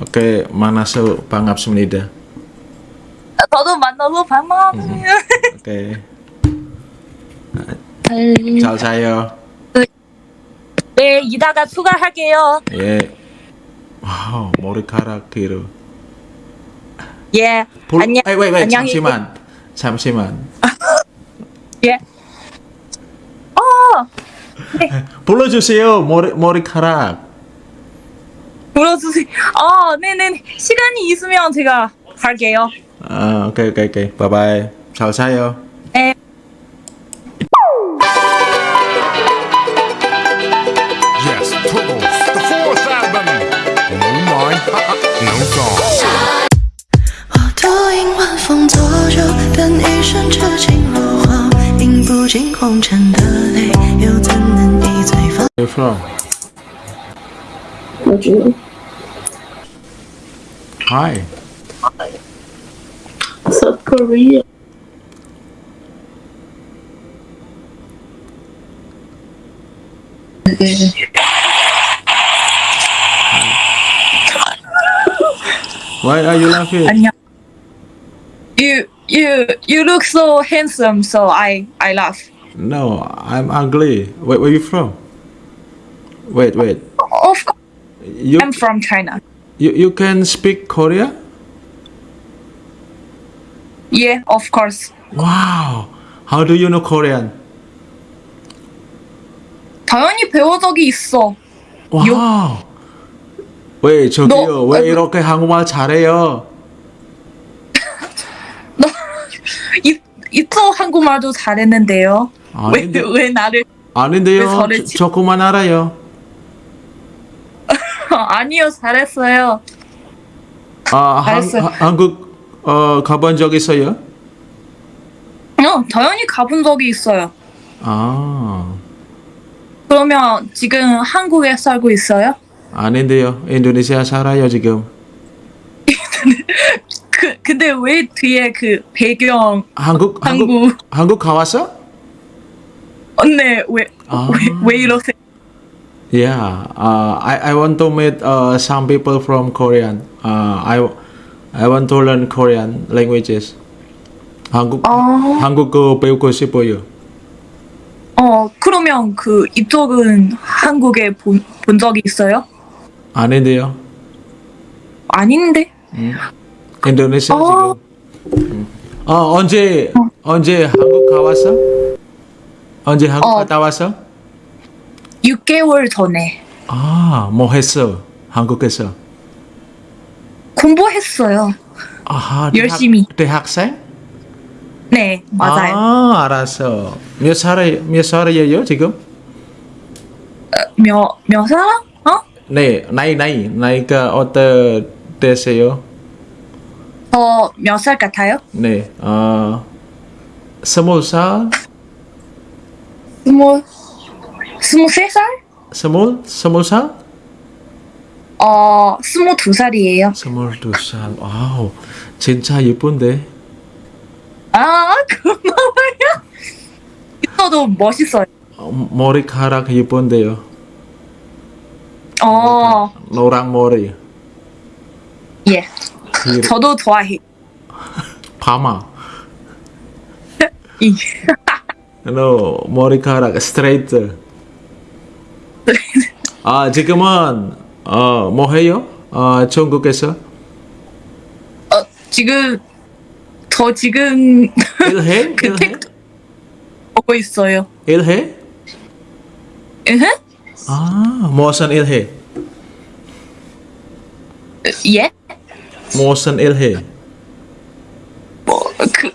Okay, 만나서 반갑습니다. 저도 만나서 반가워요. Okay, 잘 자요. 네, 이따가 추가할게요. 예. 와우, 머리카락 뒤로. 예. 볼- 안녕. 에이, 왜, 왜, 잠시만. 잠시만. 예. 어, 불러주세요, 머리, 머리카락. 물어주세요. 아, 어, 네네 시간이 있으면 제가 갈게요. 아, 오케이, 오케이, 오케이. 바이바이. 잘 사요. 네. Where from? What? From? Hi. South Korea. Why are you laughing? You you you look so handsome, so I I laugh. No, I'm ugly. Where, where you from? Wait, wait. Of course, You, I'm from China. You, you can speak Korea? Yeah, of course. Wow. How do you know Korean? 당연히 배운 적이 있어. 와우. 왜 저기요? 너- 왜 아, 이렇게 한국말 잘해요? 이 이또 한국말도 잘했는데요. 왜 아닌데, 왜 나를 아닌데요. 왜 저- 치- 조금만 알아요. 아니요 잘했어요. 아, 한, 잘했어요. 하- 한국 어, 가본 적 있어요? 어, 당연히 가본 적이 있어요. 아, 그러면 지금 한국에 살고 있어요? 아닌데요. 인도네시아 살아요 지금. 그 근데 왜 뒤에 그 배경 한국 한국 한국 한국 가왔어? 언네 왜 아. 왜, 왜 이러세요? Yeah, uh, I I want to meet uh, some people from Korean. Uh, I I want to learn Korean languages. 한국 아. 한국어 배우고 싶어요. 어 그러면 그 이쪽은 한국에 본, 본 적이 있어요? 아닌데요. 아닌데 인도네시아 어. 지금. 음. 어 언제 언제 한국 가왔어? 언제 한국 어. 갔다 왔어? 6개월 전에 아 뭐 했어? 한국에서. 공부했어요. 아하 열심히. 대학, 대학생? 네 맞아요. 아 알았어. 몇 살, 몇 살이에요 지금? 몇몇 살? 어? 네, 나이 나이 나이가 어떠 되세요? 저몇 살 같아요? 네, 어 스무 살, 스무 스무 세 살? 스물 스무 살, 어 스무 두 살이에요. 스물두 살. 와우, 진짜 예쁜데. 아 고마워요. 있어도 멋있어요. 어, 머리카락 예쁜데요. 어 노랑 머리. 예. 길- 저도 좋아해. 파마. 이. No, 머리카락 스트레이트. 아 지금은 어 뭐 해요? 어 중국에서 어, 지금 저 지금 일해? 그 일해? 텍 보고 있어요. 일해? 으흠? 아 무슨 일해? 예? 무슨 일해? 뭐그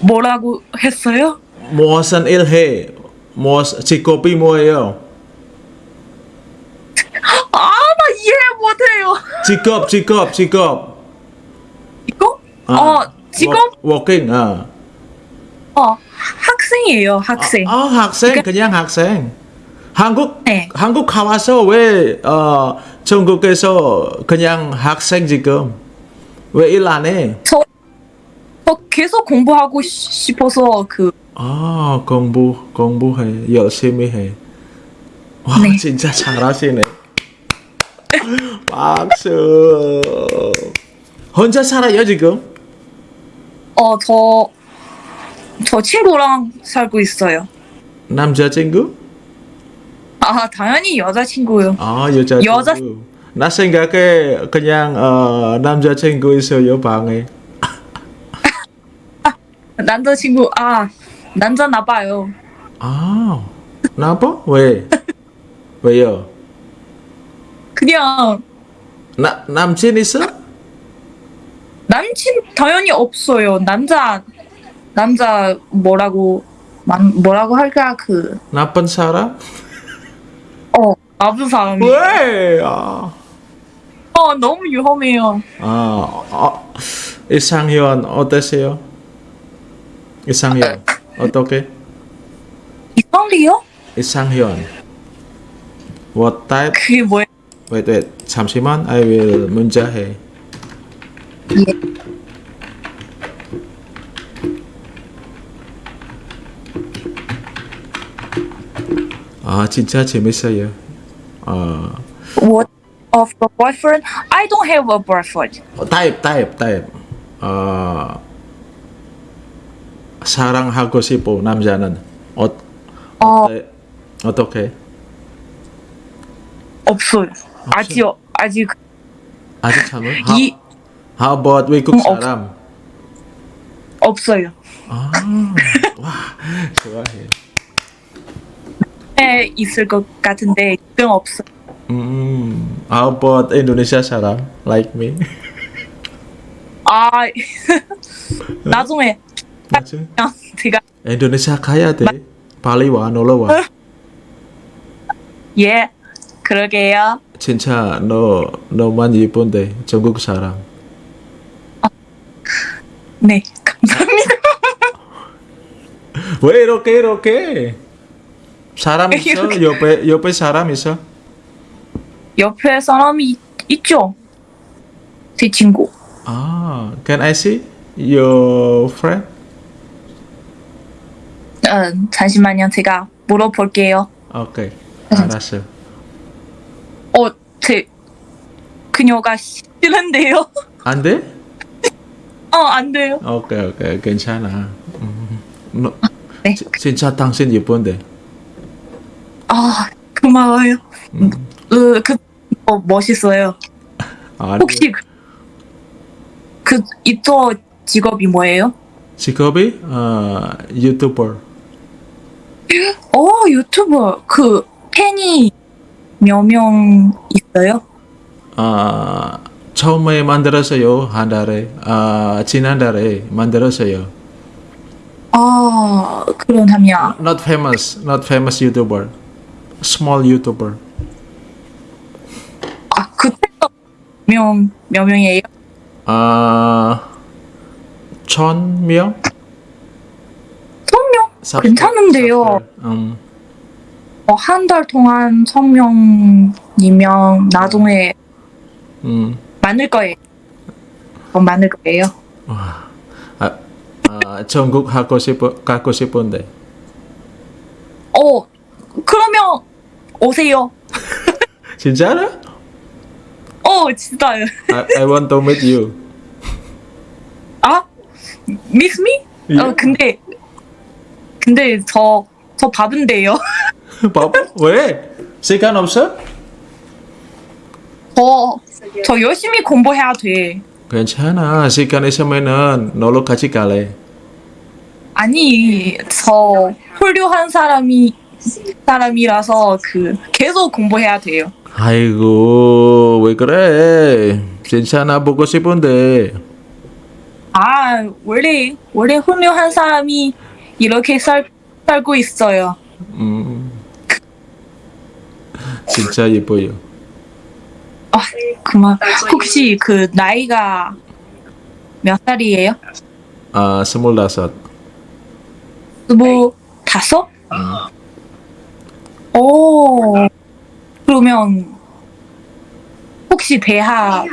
뭐라고 했어요? 무슨 일해? 무슨 직업이 뭐예요? 아, 나 이해 못해요. 직업 직업 직업. 이거? 아, 어, 직업? 워- working 아. 어, 학생이에요, 학생. 아 학생 그냥 학생. 한국 네. 한국 가와서 왜 어, 중국에서 그냥 학생 지금 왜 일 안 해? 저, 저 계속 공부하고 시- 싶어서 그 아 공부 공부해 열심히 해. 와 네. 진짜 잘하시네. 박수. 혼자 살아요 지금? 어, 저, 저 친구랑 살고 있어요. 남자친구? 아, 당연히 여자친구요. 아 여자친구. 여자- 나 생각에 그냥 어, 남자친구 있어요 방에. 남자친구, 아, 남자 나 봐요. 아 나빠? 왜? 왜요? 그냥 나 남친 있어? 남친 당연히 없어요. 남자, 남자 뭐라고, 만, 뭐라고 할까, 그, 나쁜 사람? 어, 나쁜 사람이. 왜? 아, 어, 너무 위험해요. 아, 아 이상현 어떠세요? 이상현 어떻게? 이상해요? 이상현. What type? 그게 뭐예요? Wait, wait. 잠시만. I will 문자해. 예. 아, 진짜 재밌어요. 어, What of a boyfriend? I don't have a boyfriend. type, type, type. 어, 사랑하고 싶어 남자는 어, 어, 네, 어떻게? 없어요. 아직, 아직, 아직 참을? 이, how about 외국 음, 없- 사람? 없 어요. 아, 와, 좋아해. 에 있을 것 같은데, 지금 없어요. 음, how about Indonesia 사람? Like me? 아, 나중에, 제가, 인도네시아 가야 돼. 빨리 와, 놀러 와. 예, 그러게요. 진짜 너 너만 예쁜데 전국 사람. 네, 감사합니다. 왜 이렇게 이렇게? 사람 있어? 이렇게. 옆에 옆에 사람 있어? 옆에 사람이 있- 있죠? 제 친구. 아, can I see your friend? 음, 잠시만요. 제가 물어볼게요. 오케이, 알았어. 어, 제, 그녀가 싫은데요? 안 돼? 어, 안 돼요. 오케이, 오케이, 괜찮아. 음, 너, 네. 지- 진짜 당신 예쁜데. 아, 고마워요. 음. 그, 그, 어, 멋있어요. 아니, 혹시 그, 그 이쪽 직업이 뭐예요? 직업이 어, 유튜버. 어, 유튜버. 그 팬이 몇명 있어요? 아, 처음에 만들었어요 한 달에. 아, 지난달에 만들었어요. 아, 그러면 Not famous, not famous YouTuber. Small YouTuber. 아, 그때가 명, 몇 명이에요? 아, 천 명? 천 명? 괜찮은데요. 음, 어, 한달 동안 천 명이면 나중에 음. 많을 거예요. 어, 많을 거예요. 와, 아, 아, 전국 하고 싶어, 가고 싶은데. 어, 그러면 오세요. 진짜로? 어, 진짜요. I, I want to meet you. 아? miss me? 어, Yeah. 근데, 근데 저, 저 바쁜데요. 바보? 왜? 시간 없어? 저, 저 열심히 공부해야 돼. 괜찮아. 시간 있으면은 놀러 같이 갈래. 아니, 저 훌륭한 사람이, 사람이라서 그, 계속 공부해야 돼요. 아이고, 왜 그래? 나 보고 싶은데. 아, 원래, 원래 훌륭한 사람이 이렇게 살, 살고 있어요. 음. 진짜 예뻐요. 아, 그만. 혹시 그 나이가 몇 살이에요? 아, 스물다섯. 스무 다섯? 오, 그러면 혹시 대학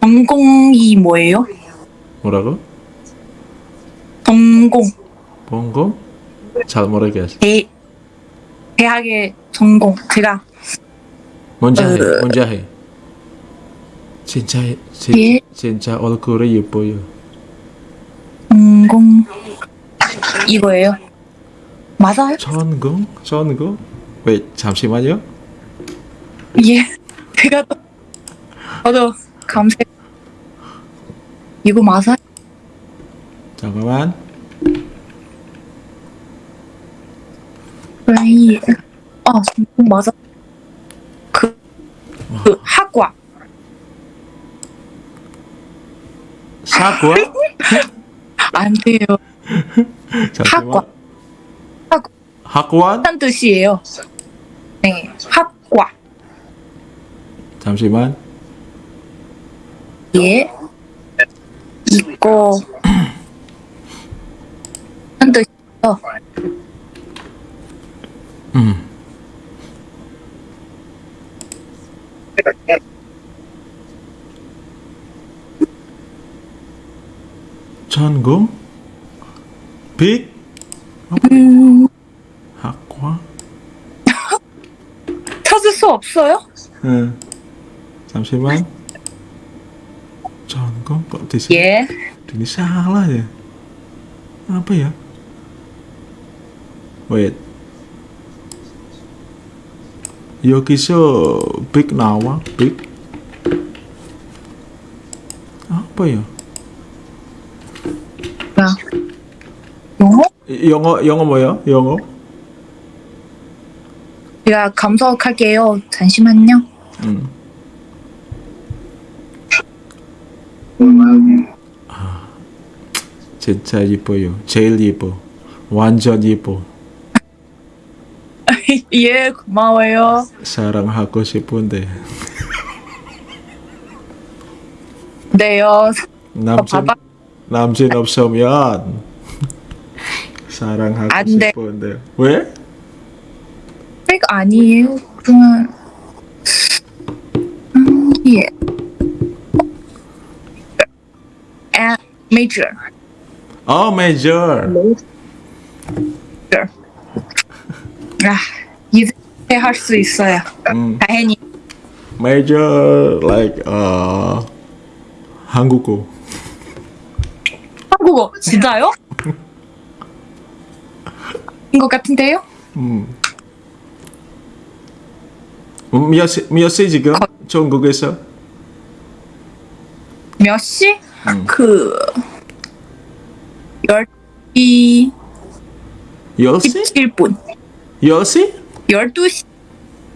전공이 뭐예요? 뭐라고? 전공, 봉고? 잘 모르겠어. 대, 대학의 전공. 제가 먼저 해, 어. 먼저 해. 진짜 진, 예. 진짜 얼굴이 예뻐요. 전공 이거예요. 맞아요? 전공? 전공? 왜 잠시만요. 예. 제가 또 저도 감사. 이거 맞아요? 잠깐만. 왜? 아, 전공 맞아. 그, 학과. 사과? 안 돼요. 잠시만. 학과. 학과. 한 뜻이에요. 네, 학과. 잠시만. 예. 이거 한 뜻이요. 음. 전공? 빅? 음, 학과? 찾을 수 없어요? 응. 잠시만. 전공? Kok di sini? 예. Ini salah ya? Apa ya? Wait. 여기서 빅 나와? 빅? apa ya? 영어? 영어 뭐야? 영어? 제가 감석할게요. 잠시만요. 응. 진짜 예뻐요. 제일 예뻐. 완전 예뻐. 예, 고마워요. 사랑하고 싶은데 네요. 남친. 남친 없으면 돼. 싶은데 왜? 백 아니에요. 그러면 음, 예. 아, major. 어 메이저 아, 이제 할 수 있어요. 음, 다행히. 메이저 like 어 한국어 한국어 진짜요? 인것 같은데요? 음. 음, 몇, 시, 몇 시 지금? 중국에서? 몇 시? 음. 그 열이 10시? 17분. 10시? 12시.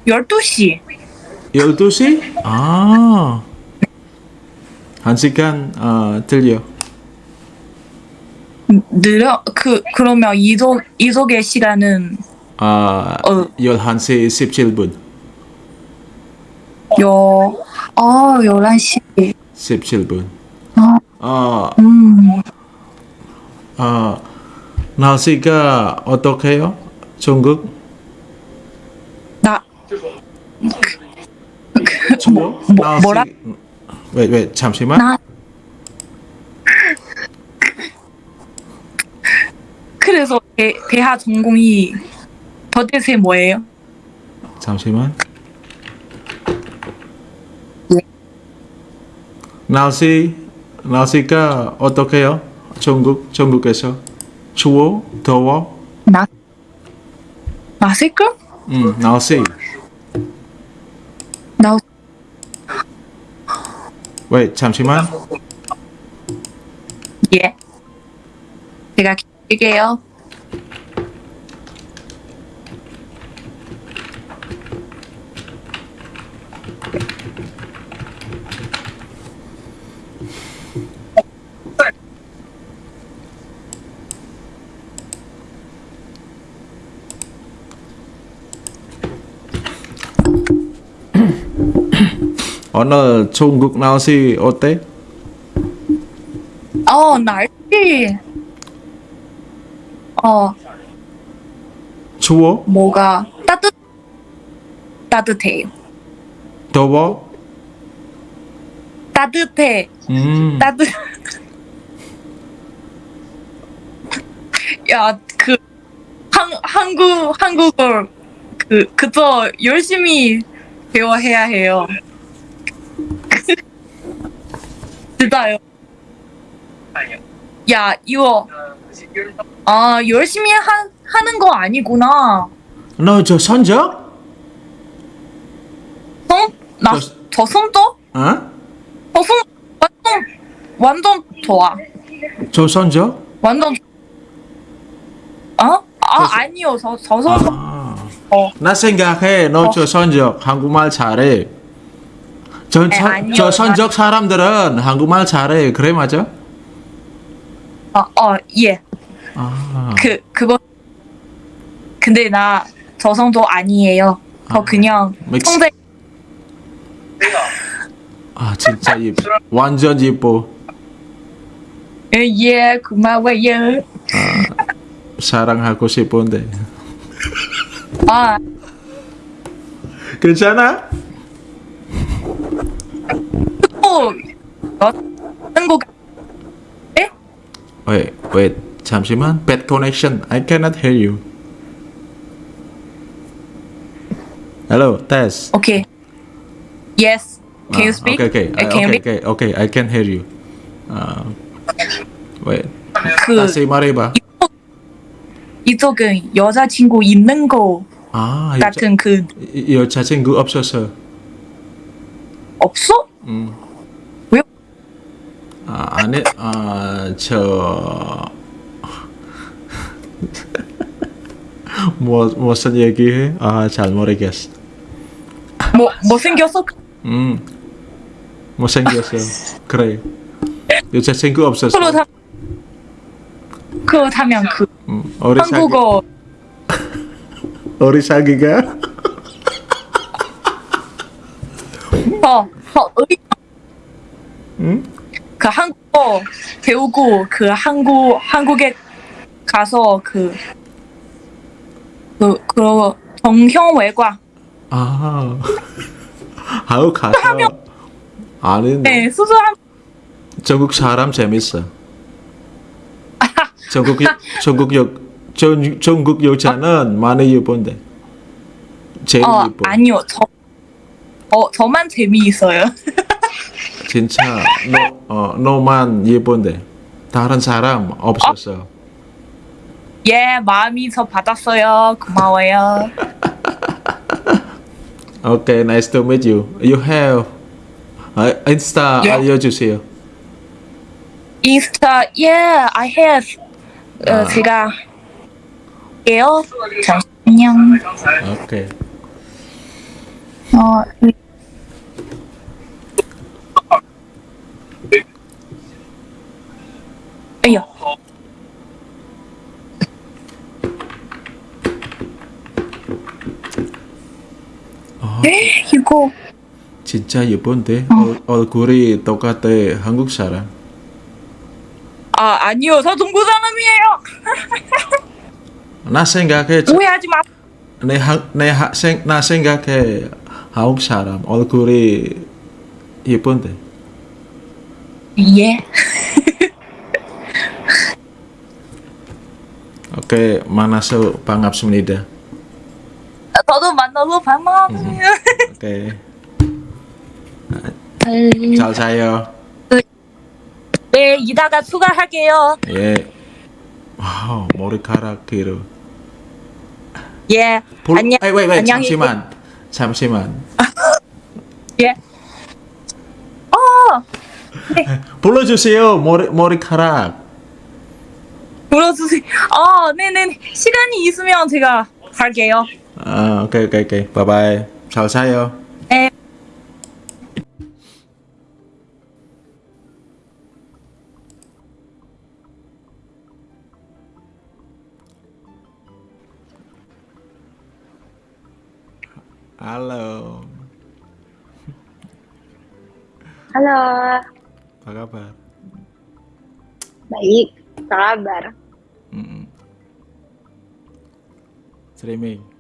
12시. 12시? 아. 한 시간 어, 들려. 느려 그 그러면 이속 이속의 시간은 아, 어. 11시 17분. 여 아, 11시. 17분. 어, 어, 음. 어, 날씨가 어떻게요? 중국? 나 추워? 뭐- 뭐라? 왜, 왜, 잠시만. 나 그래서 대, 대하 전공이 더대세 뭐예요? 잠시만. 네. 날씨, 날씨가 어떻게요? 중국, 중국에서 추워, 더워? 나 나세끔? 음, 날씨. 나 왜, 잠시만. 예. 제가 기게요. 오늘 중국 날씨 어때? 어 날씨. 어 추워? 뭐가 따뜻 따뜻해요. 더워? 따뜻해. 음, 따뜻. 야, 그 한, 한국 한국어 그 그저 열심히 배워해야 해요. 진짜요. 야, 이거 아 열심히 하, 하는 거 아니구나. 너저 선적? 손? 나 저- 저 손도? 어? 저 손 완전 완전 좋아. 저 선적? 완전 어? 아 저- 아니요 저 저서 아. 어. 나 생각해 너저 선적 한국말 잘해. 저, 네, 선- 아니요. 저 선적 사람들은 한국말 잘해. 그래 맞아? 어 예. 아. 그 그거 근데 나 저성도 아니에요. 저 아. 그냥 믹스. 성대 아 진짜 이 완전 예뻐. 예 고마워요. 사랑하고 싶은데. 아 괜찮아? 또 어, 한국 Wait, wait. 잠시만. Bad connection. I cannot hear you. Hello, test. 오케이. Yes. Can you Ah, speak? Okay, okay. Uh, Uh, you okay, okay, okay. I can hear you. Uh, wait. 그 다시 말해봐. 이쪽은 여자친구 있는 거 아, 여자, 같은 그 여자친구 없어서. 없어? 음. 왜요? 아, 아니, 아, 저... 뭐, 무슨 얘기해? 아, 잘 모르겠어. 뭐 못생겼어? 음, 못생겼어. 그래. 여자친구 없어서. 그렇다 그렇다면 그 음, 어리 사기, 한국어 어리 사기가? 더, 더 의, 음? 그 한국어 배우고 그 한국 한국에 가서 그 그, 그 정형외과 아, 아우 가서. 아니, 네 수술한 전국 사람 재밌어. 전국 여, 전국 여, 전, 전국 여자는 많이 예쁜데. 제일 어 예뻐. 아니요 저 어, 저만 재미있어요. 진짜 너, 어, 너만 예쁜데 다른 사람 없었어. 예, 마음이 저 받았어요. 고마워요. Okay, nice to meet you. You have 아, 인스타 예. 알려주세요. 인스타, 예, I have. 어, 아. 제가 예요. 잠시만요. 오케이. 어, eh, Yuko. Cica Jepun ya teh, oh. Hmm. ol guri toka teh, Hanguk Sara. Ah, uh, anio, saya tunggu sana mie yo. nah, saya enggak ke. Wih, ya cuma Nah, nah, saya, nah, saya enggak ke. Hanguk Sara, ol guri Jepun ya teh. Iya. Oke, mana so pangap semenida? 저도 만나서 반가워요. 오케이 음. 잘 자요. 네 이따가 추가할게요. 예. 와우 머리카락 길어. 예. 볼, 안녕. 아이, 왜, 왜, 잠시만 잠시만 예. 어 불러주세요 머리 머리카락. 불러주세요. 어 네네 시간이 있으면 제가 갈게요. Ah, oke oke oke. Bye bye. Chào saya eh. Halo. Halo. Apa kabar? Baik, sabar. kabar? Mm -mm. Streaming.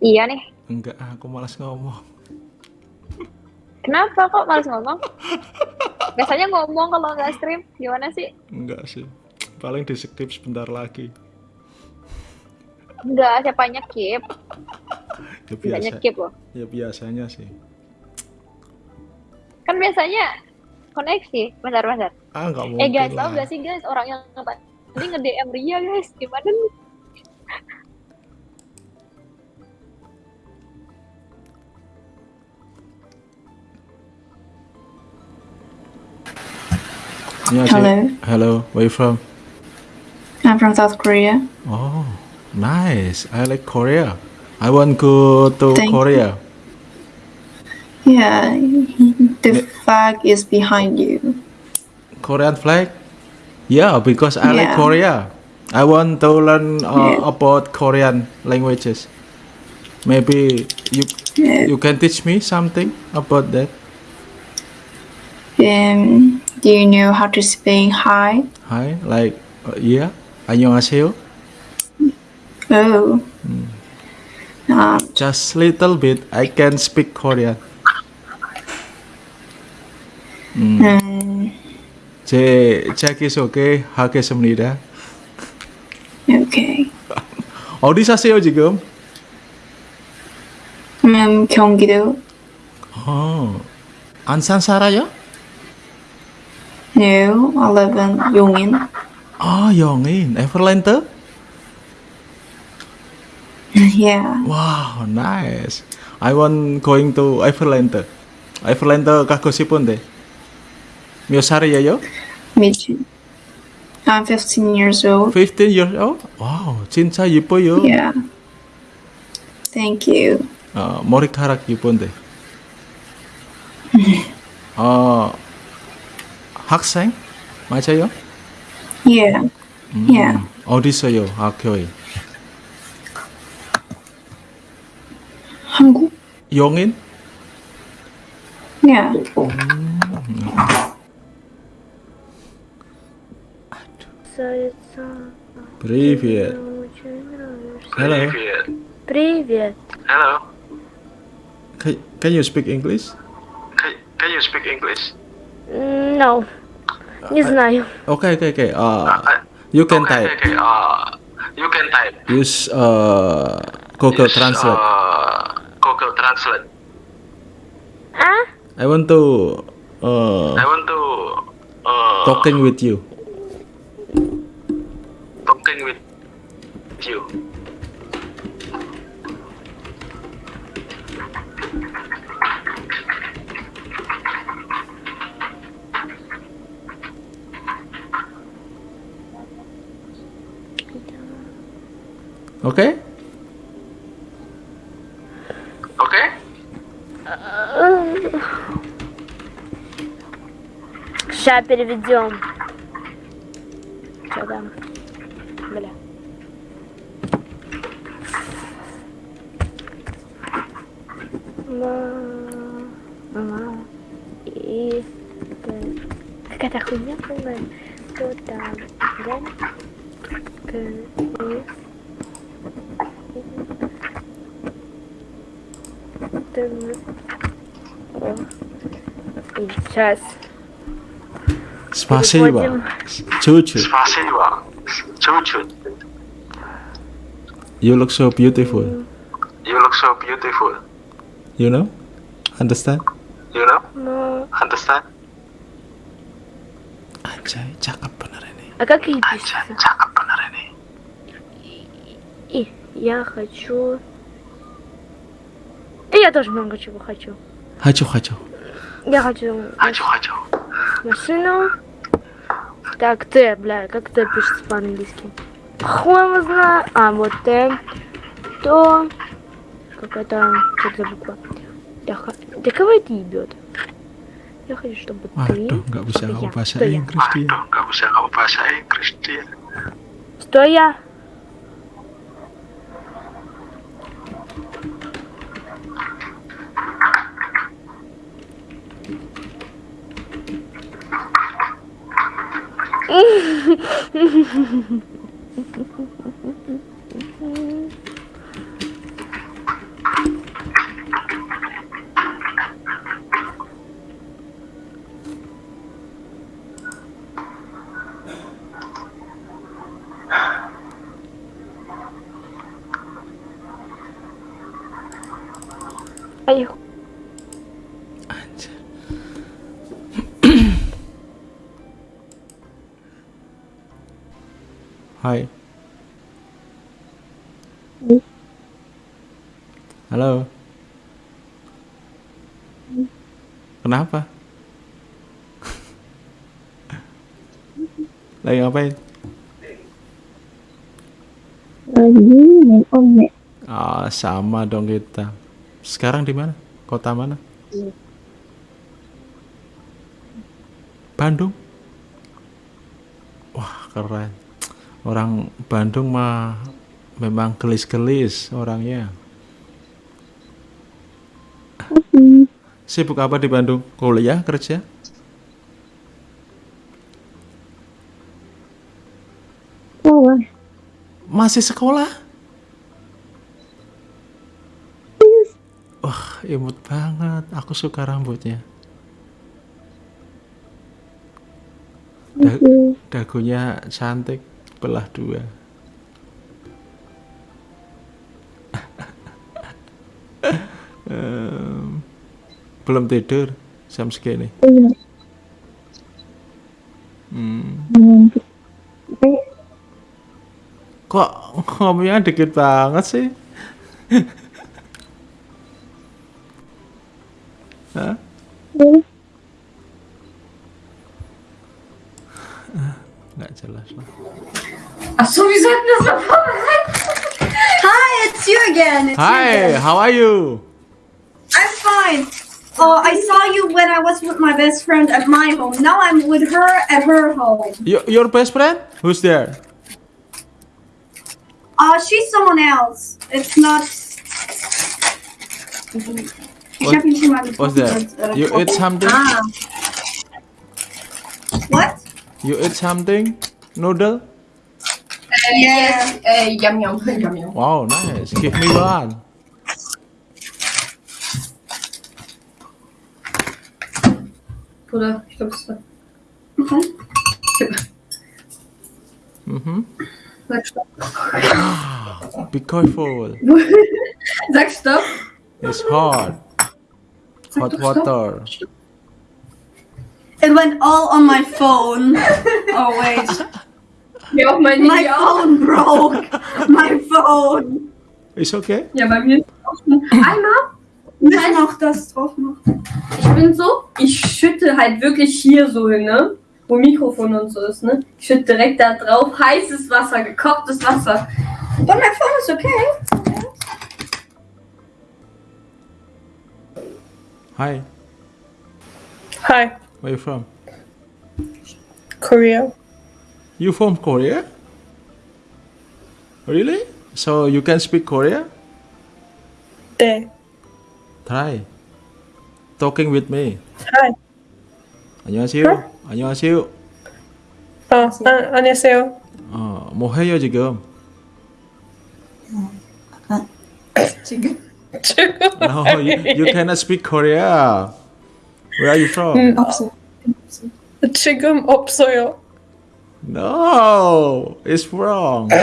Iya nih. Enggak, aku malas ngomong. Kenapa kok malas ngomong? Biasanya ngomong kalau nggak stream. Gimana sih? Enggak sih. Paling di skip sebentar lagi. Enggak, siapa nyekip? Ya Enggak biasa. nyekip loh. Ya biasanya sih. Kan biasanya koneksi. Bentar, bentar. Ah nggak mungkin Eh guys, tau gak sih guys orang yang tadi nge-DM Ria guys, gimana nih? Hello. Hello. Where you from? I'm from South Korea. Oh, nice. I like Korea. I want go to Thank you. Korea. Yeah, the flag is behind you. Korean flag? Yeah, because I like Korea. I want to learn uh, Yeah. about Korean languages. Maybe you Yeah. you can teach me something about that. Um, do you know how to speak hi? Hi, like uh, yeah. 안녕하세요. Oh. Um, Just little bit. I can speak Korean. um, 제 자기소개 하겠습니다. okay. 어디 사세요 지금? Um, 경기도. 어, 안산 살아요? No, I live in 용인. 아, 영인, 에버랜드? yeah. Wow, nice. I want going to Everland. Everland 가고 싶은데. 몇 살이에요? Me too. I'm 15 years old. 15 years old? 와우, 진짜 예뻐요. Yeah. Thank you. 어, 머리카락 예쁜데. 어, 학생? 맞아요? Yeah. Yeah. 어디서요, 학교에? 한국? 영인? Yeah. Привет. Hello. Привет. Can, can you speak English? Can you speak English? М, No. Не знаю. Okay, okay, okay. Uh, you can okay, type. Okay, uh, you can type. Use uh, Google Use, Translate. Uh, Google Translate. А? I want to uh, I want to uh, talking with you. talking with Okay? Okay? Ща переведем. Что там? Бля. Ма- Мама. И... Какая-то хуйня полная. Кто там? Г. К. И. Т. О. И сейчас. Спасибо. Переходим. Чуть-чуть. Спасибо. Чуть-чуть. You look so beautiful. You look so beautiful. You know? Understand? You know? Ну, Understand? Anjay, cakep bener ini. а как ей Aja, пишется? cakep bener ini. И я хочу... Я тоже много чего хочу. Hajo, hajo. Я хочу Aju, aju. машину. Так, Т, бля, как Т пишется по-английски? Хуй его знает. А, вот Т. То. Какая-то... Что это за буква? Я ха... Да кого это ебет? Я хочу, чтобы ты... Waduh, nggak bisa kamu bahasa. Inggris dia. Waduh, nggak usah kamu bahasa Inggris dia. Что я? Mm-hmm. Hai. Halo. Kenapa? Lagi ngapain? lagi main omek Ah, sama dong kita. Sekarang di mana? Kota mana? Bandung. Wah, keren. Orang Bandung mah memang gelis-gelis orangnya. Sibuk apa di Bandung? Kuliah, kerja? sekolah Masih sekolah? Wah, imut banget. Aku suka rambutnya. Da- dagunya cantik, belah dua. Belum tidur jam segini. iya Hmm. Kok ngomongnya dikit banget sih? Hi, how are you? I'm fine. Oh, I saw you when I was with my best friend at my home. Now I'm with her at her home. Your, your best friend? Who's there? Uh, she's someone else. It's not. What- hab ihn schon mal What's that? You eat something? Ah. What? You eat something? Noodle? Yes. Uh, yum yum yum yum. Wow, nice. Give me one. Bruder, ich glaube, das war. Mhm. Sag stopp. Be careful. Sag stopp. It's hot. Hot water. It went all on my phone. oh wait, Ja, auch mein my Handy auch. phone broke. My phone. It's okay? Ja, bei mir ist auch schon. Einmal, Nicht noch das drauf noch. ich bin so, ich schütte halt wirklich hier so hin, ne? Wo Mikrofon und so ist, ne? Ich schütte direkt da drauf heißes Wasser, gekochtes Wasser. But my phone is okay. Hi. Hi, Where you from? Korea. You from Korea? Really? So you can speak Korea? 네. Try. Talking with me. Hi. 안녕하세요. 안녕하세요. 어, 아, 안녕하세요. 어, 뭐 해요 지금? 지금? No, you, you cannot speak Korea. Where are you from? 음, 지금 없어요. No, it's wrong.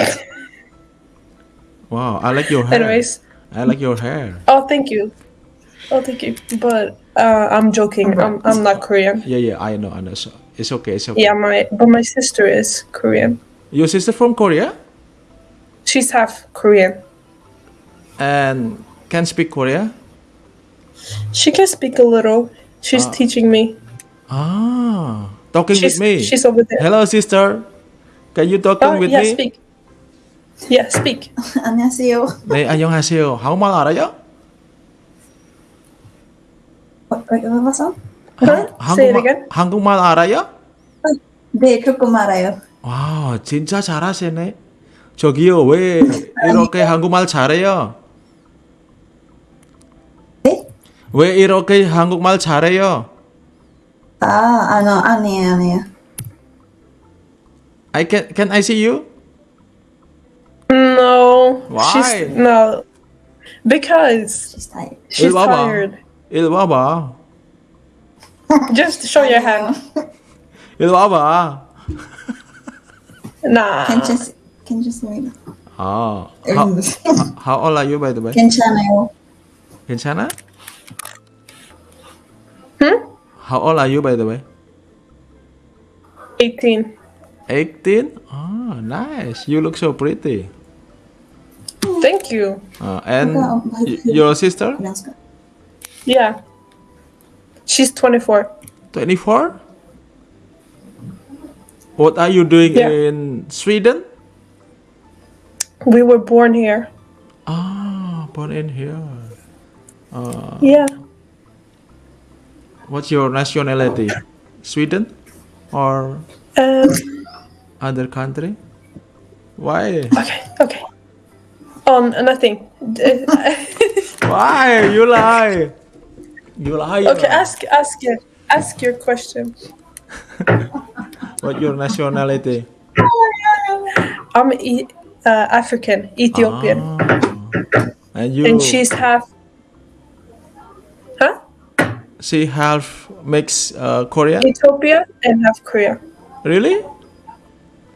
Wow, I like your hair. Anyways, I like your hair. oh, thank you. Oh, thank you. But uh, I'm joking. I'm, I'm not Korean. Yeah, yeah, I know, I know. So it's okay, it's okay. Yeah, my but my sister is Korean. Your sister from Korea She's half Korean. and can speak Korea? She can speak a little. She's Ah. teaching me. Ah, talking She's with me. she's over there. Hello, sister. Can you talking Oh, with yeah, me? speak. Yeah, speak. 안녕하세요. 네, 안녕하세요. 한국말 알아요? It 한국말, again. 한국말 알아요? 네, 조금 알아요. 와, 진짜 잘하시네. 저기요, 왜 이렇게 한국말 잘해요? 네? 왜 이렇게 한국말 잘해요? Ah, ano, ano yan, ano yan? I can, can I see you? No. Why? She's, no. Because she's tired. She's Ilwaba. tired. Ilwaba. Just show your hand. Ilwaba. nah. Can just can just wait. Oh. How, how old are you by the way? Kenchana. Kenchana? How old are you by the way? 18. 18? Oh, nice. You look so pretty. Thank you. Uh, and y- your sister? Yeah. She's 24. 24? What are you doing Yeah. in Sweden? We were born here. Ah, born in here. Uh, Yeah. What's your nationality? Sweden or Um, other country? Why? okay, okay. Oh, nothing. Why you lie? You lie. okay, ask ask your ask your question. What your nationality? I'm e- uh, African, Ethiopian, And you? and she's half. She half mix uh, Korean. Ethiopia and half Korea. Really?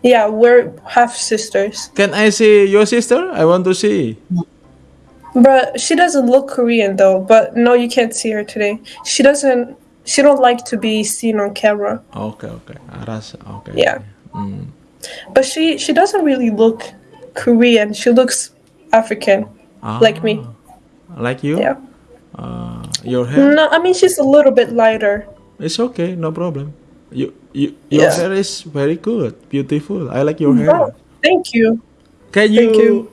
Yeah, we're half sisters. Can I see your sister? I want to see. But she doesn't look Korean though. But no, you can't see her today. She doesn't. She don't like to be seen on camera. Okay, okay. Aras, okay. Yeah. Mm. But she she doesn't really look Korean. She looks African, like me. Like you? Yeah. Uh, your hair? No, I mean she's a little bit lighter. It's okay, no problem. You, you, your Yeah. hair is very good, beautiful. I like your hair. Oh, thank you. Can you, Thank you.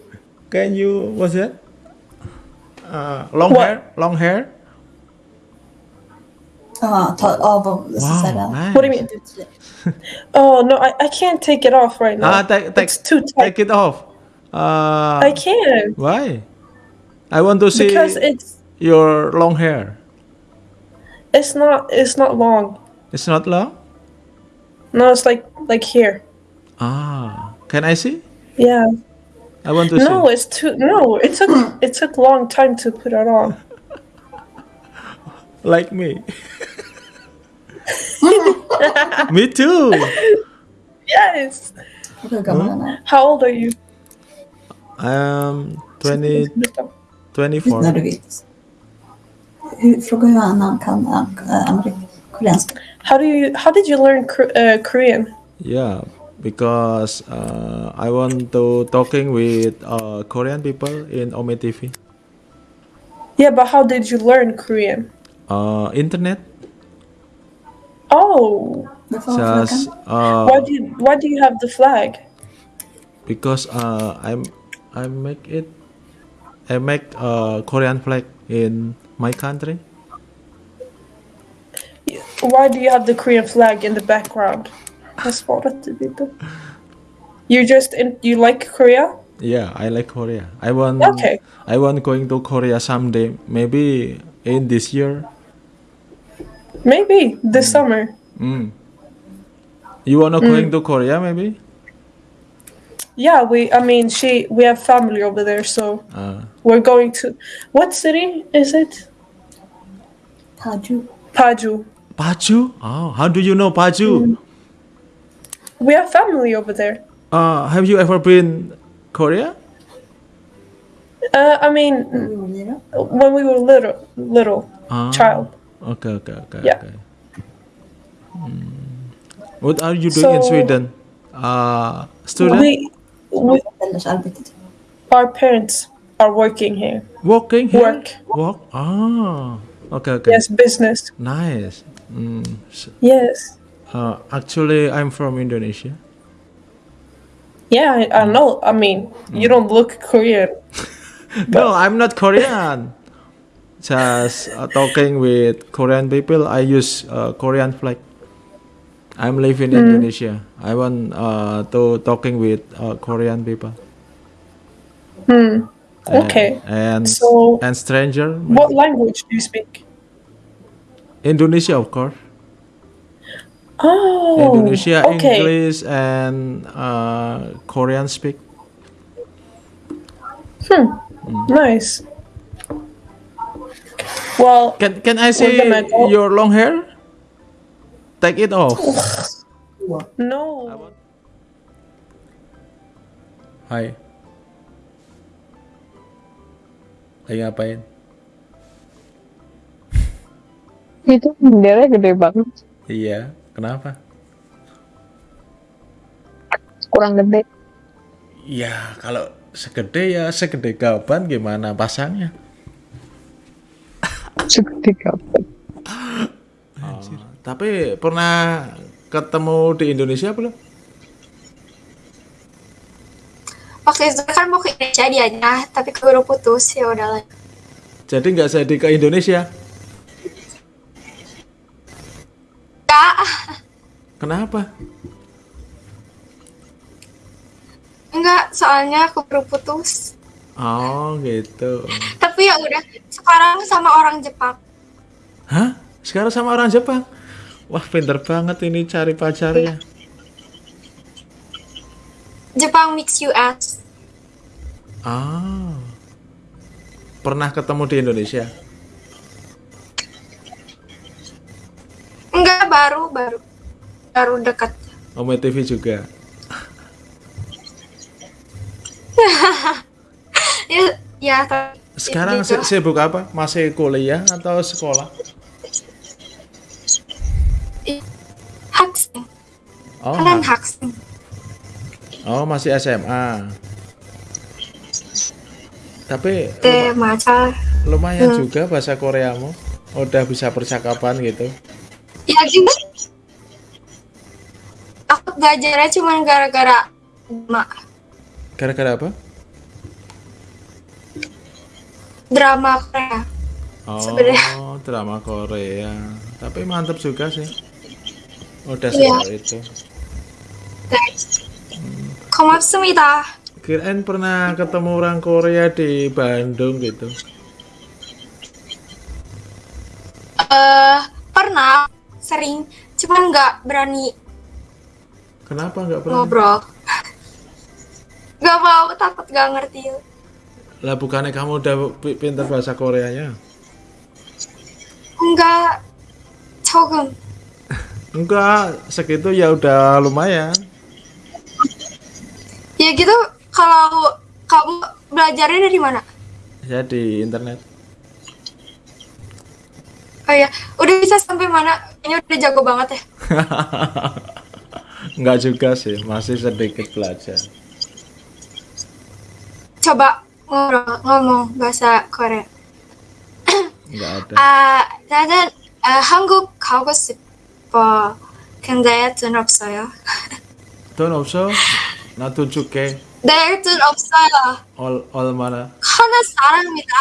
Can you? What's that? Uh, long What? hair? Long hair? Ah, ta av så Wow, nice. What do you mean? Oh no, I, I can't take it off right now. Ah, take, take, it's too tight. take it off. Uh, I can't Why? I want to see because it's your long hair. it's not it's not long. It's not long. No, it's like like here. Ah, can I see? Yeah. I want to see No, see. it's too no. It took it took long time to put it on. Like me. me too. Yes. Hur gammal han är? How old are you? I'm 20, 24. När du. Hur, fråga hur han han kan äh, koreanska. How do you how did you learn uh, Korean? Yeah, because uh, I want to talking with uh, Korean people in Ome TV. Yeah, but how did you learn Korean? Uh, internet. Oh, Just uh, why do you why do you have the flag? because uh, I'm I make it I make a Korean flag in my country. Why do you have the Korean flag in the background? Jag svarade lite. You just in, you like Korea? Yeah, I like Korea. I want Okay. I want going to Korea someday. Maybe in this year. Maybe this summer. Mm. You wanna Mm. going to Korea maybe? Yeah, we. I mean, she. We have family over there, so Uh, we're going to. What city is it? Paju. Paju. Paju? Oh, how do you know Paju? We have family over there. Uh, have you ever been Korea? Uh, I mean, when we were little, little Ah. child. Okay, okay, okay, Yeah. okay. Hmm. What are you doing in Sweden? Uh, student? We, we, our parents are working here. Working here? Work. Work? Ah, okay, okay. Yes, business. Nice. Mm. s- Yes. Uh, actually, I'm from Indonesia. Yeah, I, I know. I mean, you don't look Korean. No, I'm not Korean. Just uh, talking with Korean people, I use uh, Korean flag. I'm living in Mm. Indonesia. I want uh, to talking with uh, Korean people. Hmm. And- Okay. And So- and stranger. What language do you speak? Indonesia, of course. Oh, Indonesia, okay. English, and uh, Korean speak. Hmm. Nice. Well, Can can I see your long hair? Take it off. No. Hai. Lagi ngapain? Itu bendera gede banget. Iya, kenapa? kurang gede Ya, kalau segede ya segede gaban gimana pasangnya? segede kapan Oh, tapi pernah ketemu di Indonesia belum? waktu itu kan mau ke Indonesia dianya tapi keburu putus ya udahlah Jadi nggak jadi ke Indonesia? Kak, Kenapa? enggak soalnya keburu putus Oh gitu. tapi ya udah sekarang sama orang Jepang Hah? Sekarang sama orang Jepang? Wah pinter banget ini cari pacarnya. Jepang mix US Ah. Pernah ketemu di Indonesia? enggak baru baru baru dekat Ome TV juga. ya ya Sekarang gitu. si- sibuk apa? Masih kuliah atau sekolah? Haksing Oh, kalian ha- haksing oh masih SMA. Tapi maca lumayan Hmm. juga bahasa Koreamu. Udah bisa percakapan gitu. ya juga aku belajarnya cuma gara-gara drama Gara-gara apa? drama Korea Oh, Sebenarnya. drama Korea. Tapi mantep juga sih. Udah Iya. sejauh itu. 고맙습니다 Kirain pernah ketemu orang Korea di Bandung gitu. eh pernah sering cuman nggak berani Kenapa nggak pernah? ngobrol nggak mau takut nggak ngerti Lah bukannya kamu udah pi- pintar bahasa Koreanya? enggak 조금 Enggak, segitu ya udah lumayan. ya gitu kalau kamu belajarnya dari mana Ya di internet. oh ya udah bisa sampai mana kayaknya udah jago banget ya Enggak juga sih, masih sedikit belajar. coba ngobrol ngomong bahasa Korea Enggak ada. 아 나는 아, 한국 가고 싶 어 근데 돈 없어요 돈 없어? 나 돈 줄게. 네, 돈 없어요 얼, 얼마나? 하는 사람이다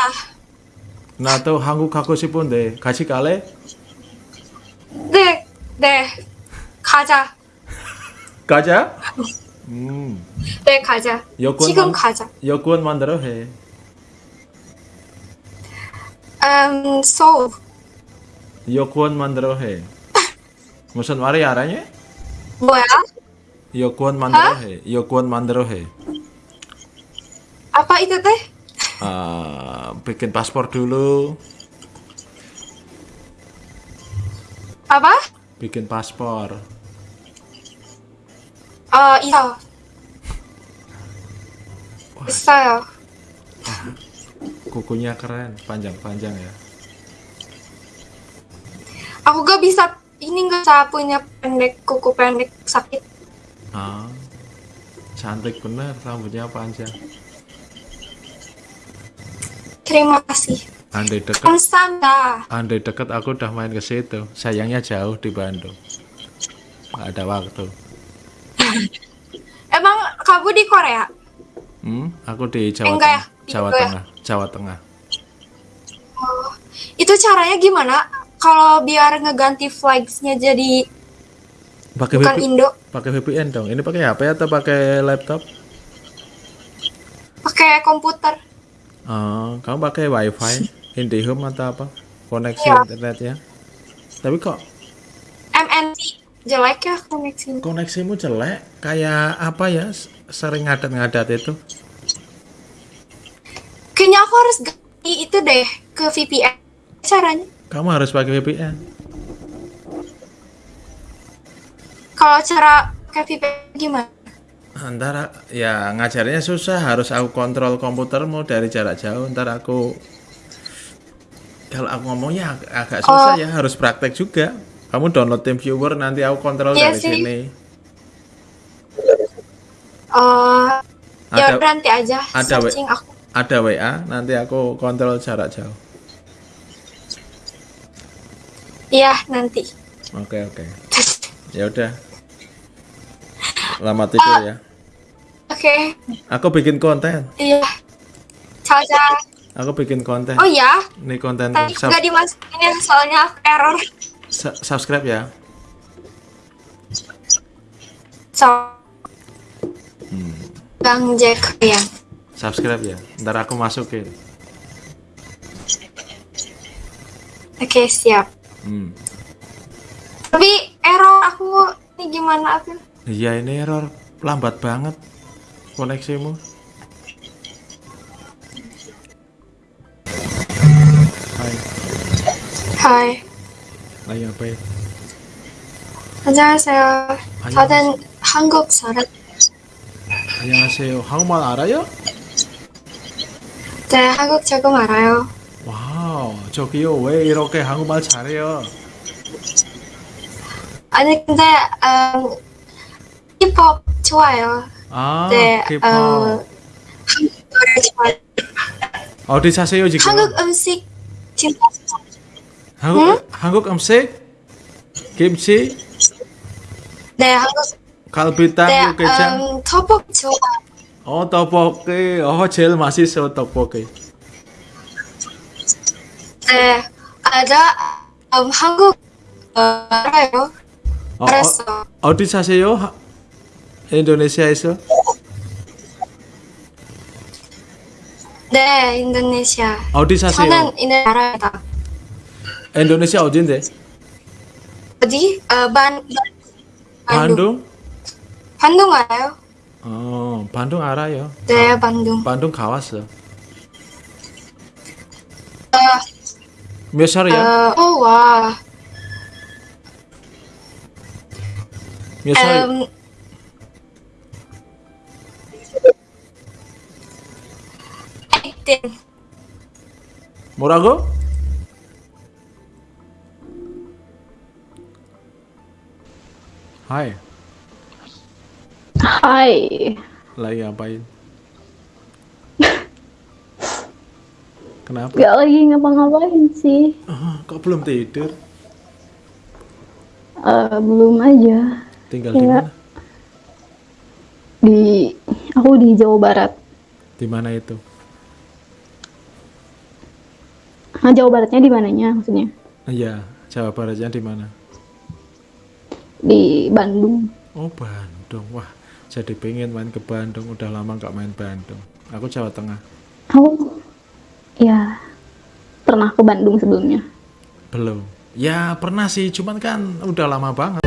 나도 한국 가고 싶은데 같이 갈래? 네, 네 가자 가자. 음. 네 가자 여권 지금 만- 가자 여권 만들어 해. 음, 서울 여권 만들어 해. मुसल mari aranya? रहे Yo ya kuan mandrohe, कौन yo ya kuan यो apa itu teh? Uh, bikin paspor dulu. Apa? Bikin paspor. Oh iya. Bisa ya. Ah, kukunya keren panjang-panjang ya. Aku gak bisa ini gak usah punya pendek kuku pendek sakit. Ah. Cantik bener. Rambutnya panjang terima kasih. Andai dekat. Konstanta. andai deket aku udah main ke situ. Sayangnya jauh di Bandung. Gak ada waktu. Emang kamu di Korea? Hmm? Aku di Jawa eh, Tengah. Ya, Jawa Tengah. Jawa Tengah. Oh, itu caranya gimana? Kalau biar ngeganti flagsnya jadi Pakai bukan VPN, Indo, pakai VPN dong. Ini pakai HP atau pakai laptop? pakai komputer. Oh, kamu pakai WiFi, IndiHome atau apa? Koneksi Iya. internetnya? Tapi kok MNC jelek ya koneksinya. koneksimu jelek? Kayak apa ya? Sering ngadat-ngadat itu? Kayaknya aku harus ganti itu deh ke VPN. Caranya? Kamu harus pakai VPN. Kalau cara pakai VPN gimana? Antara ya ngajarnya susah, harus aku kontrol komputermu dari jarak jauh. Ntar aku kalau aku ngomongnya ag- agak susah Oh. ya, harus praktek juga. Kamu download TeamViewer nanti aku kontrol Iya dari sih. sini. Oh, ya Ada- udah nanti aja ada searching aku. Ada WA, nanti aku kontrol jarak jauh. Iya, nanti. Oke oke. Ya udah. Lama tidur ya. Oke, Aku bikin konten. iya. Ciao, ciao. Aku bikin konten. Oh ya, Ini konten tadi sub- nggak dimasukin ya, soalnya aku error. su- subscribe ya. So, Hmm. Bang Jack ya. Subscribe ya. Ntar aku masukin. Oke, siap. Hmm. Tapi error aku ini gimana aku? Iya ini error lambat banget koneksimu. Hai, Hai. lagi ngapain? 안녕하세요. 저는 한국 사람. 안녕하세요. 한국말 알아요? 네, 한국 조금 알아요. 저기요 왜 이렇게 한국말 잘해요? 아니 근데 음, 힙합 좋아요. 아, 네, K-pop. 어, 한국 좋아요. 어디 사세요 지금? 한국 음식 진짜 한국 한국 음식? 김치, 네, 한국 갈비탕, 네, 육개장. 음, 떡볶이 좋아. 어 떡볶이. 어 제일 맛있어 떡볶이. 네, ada 음, 한국 어, 알아요. 어, 알았어. 어, 어 디 사세요? 하- 인도네시아에서? 네, 인도네시아. 어디 사세요? 저는 이 나라다. 인도네시아 어딘데? 어디? 어, 반, 반동? 반동 알아요? 어, 반동 알아요. 네, 반동. 반동 가봤어. 어, Miosar ya? Uh, oh wah. Miosar. Um, ya? acting. Morago? Hai. Hai. Lagi ngapain? Kenapa? Gak lagi ngapa-ngapain sih. Ah, kok belum tidur? Eh, belum aja. Tinggal di Kayak mana? Di aku di Jawa Barat. Di mana itu? Nah, Jawa Baratnya di mananya maksudnya? Iya, Jawa Baratnya di mana? Di Bandung. Oh, Bandung. Wah, jadi pengen main ke Bandung. Udah lama nggak main Bandung. Aku Jawa Tengah. Aku ya pernah ke Bandung sebelumnya. Belum. Ya pernah sih, cuman kan udah lama banget.